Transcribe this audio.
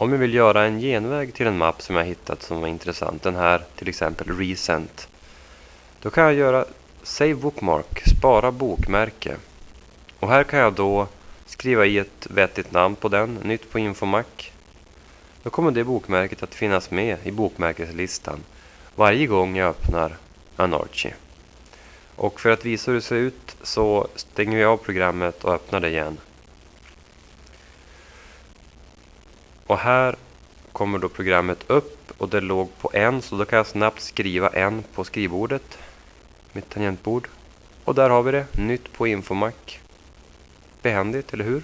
Om jag vill göra en genväg till en mapp som jag hittat som var intressant, den här till exempel Recent. Då kan jag göra Save Bookmark, spara bokmärke. Och här kan jag då skriva i ett vettigt namn på den, nytt på Infomac. Då kommer det bokmärket att finnas med i bokmärkeslistan varje gång jag öppnar Anarchy. Och för att visa hur det ser ut så stänger vi av programmet och öppnar det igen. Och här kommer då programmet upp och det låg på en så då kan jag snabbt skriva en på skrivbordet. Mitt tangentbord. Och där har vi det, nytt på Infomac. Behändigt, eller hur?